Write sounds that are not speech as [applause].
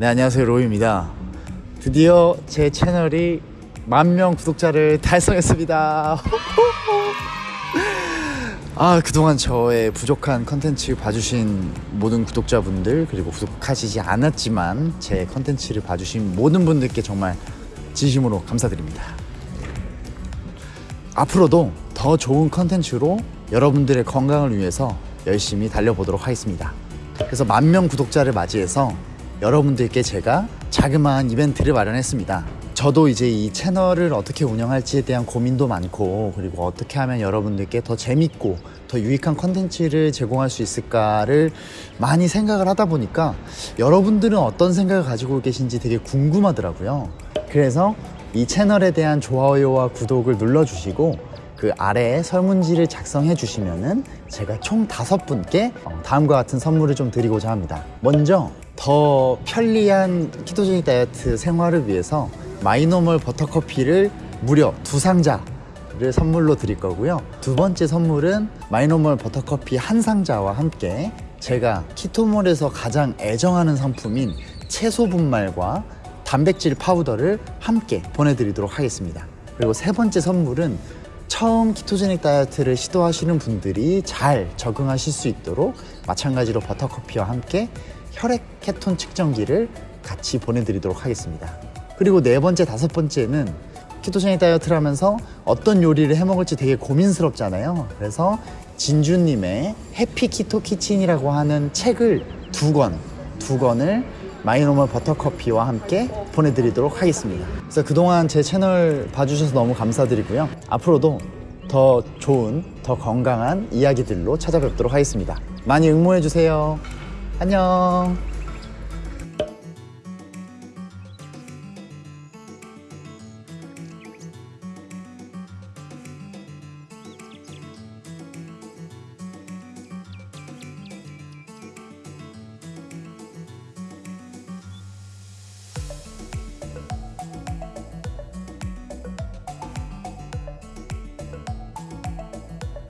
네 안녕하세요. 로이입니다. 드디어 제 채널이 만 명 구독자를 달성했습니다. [laughs] 아 그동안 저의 부족한 컨텐츠 봐주신 모든 구독자분들 그리고 구독하시지 않았지만 제 컨텐츠를 봐주신 모든 분들께 정말 진심으로 감사드립니다. 앞으로도 더 좋은 컨텐츠로 여러분들의 건강을 위해서 열심히 달려보도록 하겠습니다. 그래서 만 명 구독자를 맞이해서 여러분들께 제가 자그마한 이벤트를 마련했습니다. 저도 이제 이 채널을 어떻게 운영할지에 대한 고민도 많고 그리고 어떻게 하면 여러분들께 더 재밌고 더 유익한 컨텐츠를 제공할 수 있을까를 많이 생각을 하다 보니까 여러분들은 어떤 생각을 가지고 계신지 되게 궁금하더라고요. 그래서 이 채널에 대한 좋아요와 구독을 눌러주시고 그 아래에 설문지를 작성해 주시면은 제가 총 다섯 분께 어, 다음과 같은 선물을 좀 드리고자 합니다. 먼저 더 편리한 ketogenic 다이어트 생활을 위해서 마이노멀 버터커피를 무려 두 상자를 선물로 드릴 거고요. 두 번째 선물은 마이노멀 버터커피 한 상자와 함께 제가 키토몰에서 가장 애정하는 상품인 채소 분말과 단백질 파우더를 함께 보내드리도록 하겠습니다. 그리고 세 번째 선물은 처음 ketogenic 다이어트를 시도하시는 분들이 잘 적응하실 수 있도록 마찬가지로 버터커피와 함께 혈액 케톤 측정기를 같이 보내드리도록 하겠습니다. 그리고 네 번째, 다섯 번째는 ketogenic 다이어트를 하면서 어떤 요리를 해 먹을지 되게 고민스럽잖아요. 그래서 진주님의 Happy Keto Kitchen이라고 하는 책을 두 권, 두 권을 마이노멀 버터커피와 함께 보내드리도록 하겠습니다. 그래서 그동안 제 채널 봐주셔서 너무 감사드리고요. 앞으로도 더 좋은, 더 건강한 이야기들로 찾아뵙도록 하겠습니다. 많이 응모해주세요. 안녕.